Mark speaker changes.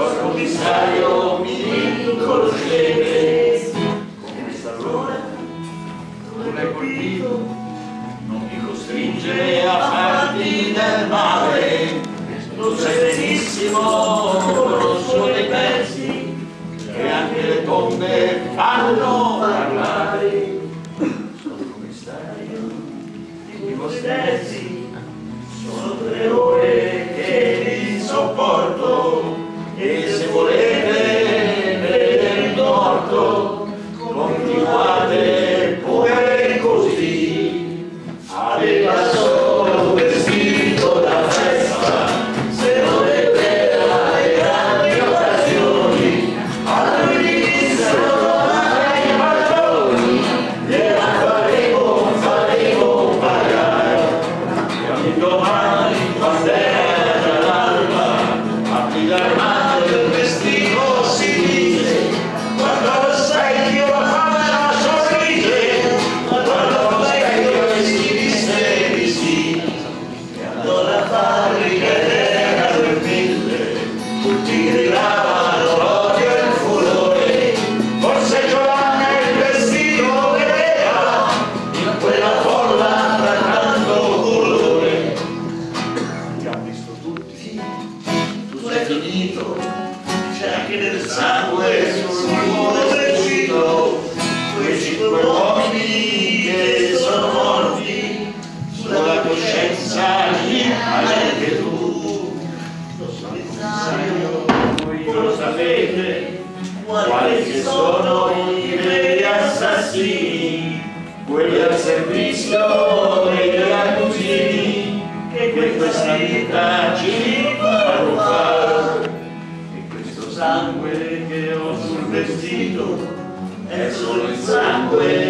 Speaker 1: Signor commissario, mi conoscete come sta l'ora? Non l'hai colpito, non mi costringe a farti del male. Tu sai benissimo, conosco dei pezzi, che anche le tombe fanno parlare. Signor commissario, voi stessi, sono tre ore che vi sopporto Lord. Finito. C'è anche del sangue sul muro del vestito quei cinque uomini che sono morti sulla coscienza lì anche tu. Lo so voi lo sapete. Quali sono i veri assassini? Quelli al servizio degli accusini. Che questa vita ci vestito è solo il sangue